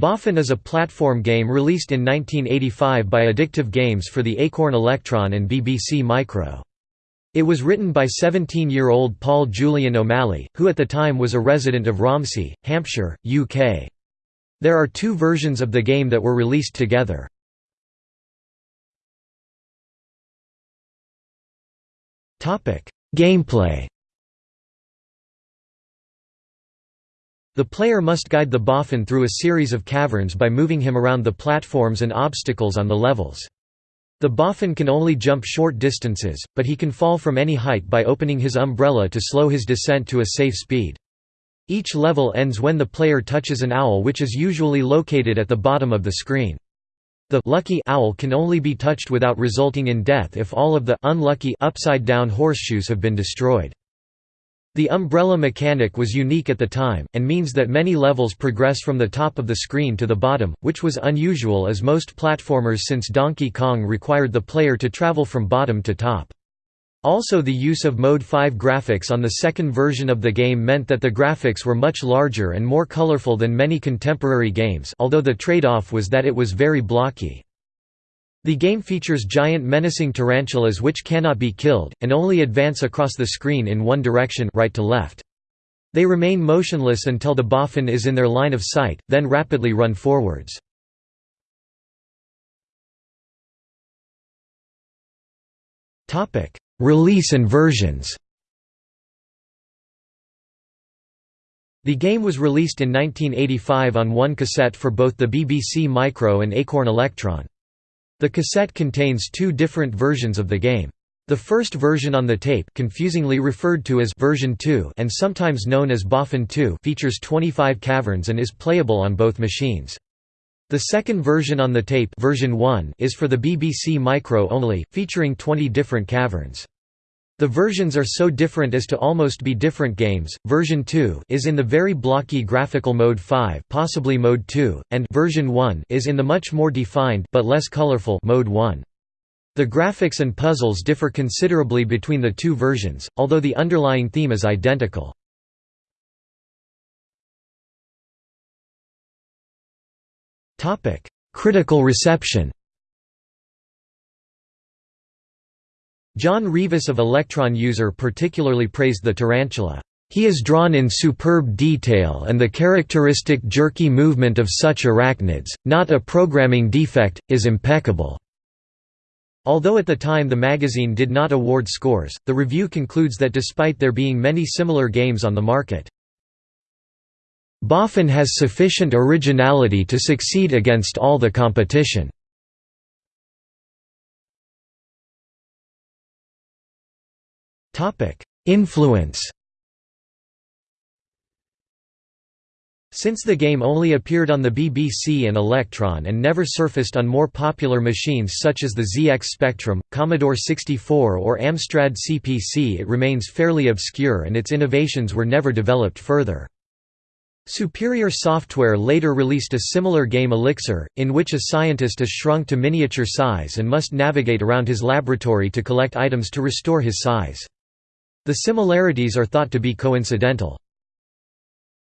Boffin is a platform game released in 1985 by Addictive Games for the Acorn Electron and BBC Micro. It was written by 17-year-old Paul Julian O'Malley, who at the time was a resident of Romsey, Hampshire, UK. There are two versions of the game that were released together. Gameplay The player must guide the boffin through a series of caverns by moving him around the platforms and obstacles on the levels. The boffin can only jump short distances, but he can fall from any height by opening his umbrella to slow his descent to a safe speed. Each level ends when the player touches an owl which is usually located at the bottom of the screen. The lucky owl can only be touched without resulting in death if all of the unlucky upside-down horseshoes have been destroyed. The umbrella mechanic was unique at the time, and means that many levels progress from the top of the screen to the bottom, which was unusual as most platformers since Donkey Kong required the player to travel from bottom to top. Also the use of Mode 5 graphics on the second version of the game meant that the graphics were much larger and more colorful than many contemporary games although the trade-off was that it was very blocky. The game features giant menacing tarantulas which cannot be killed, and only advance across the screen in one direction right to left. They remain motionless until the boffin is in their line of sight, then rapidly run forwards. Release and versions The game was released in 1985 on one cassette for both the BBC Micro and Acorn Electron. The cassette contains two different versions of the game. The first version on the tape confusingly referred to as version 2 and sometimes known as Boffin 2 features 25 caverns and is playable on both machines. The second version on the tape version 1 is for the BBC Micro only, featuring 20 different caverns. The versions are so different as to almost be different games. Version 2 is in the very blocky graphical mode 5, possibly mode 2, and version 1 is in the much more defined but less colorful mode 1. The graphics and puzzles differ considerably between the two versions, although the underlying theme is identical. Topic: Critical reception. John Revis of Electron User particularly praised the tarantula. He is drawn in superb detail and the characteristic jerky movement of such arachnids, not a programming defect, is impeccable." Although at the time the magazine did not award scores, the review concludes that despite there being many similar games on the market, Boffin has sufficient originality to succeed against all the competition. Influence Since the game only appeared on the BBC and Electron and never surfaced on more popular machines such as the ZX Spectrum, Commodore 64 or Amstrad CPC it remains fairly obscure and its innovations were never developed further. Superior Software later released a similar game Elixir, in which a scientist is shrunk to miniature size and must navigate around his laboratory to collect items to restore his size. The similarities are thought to be coincidental.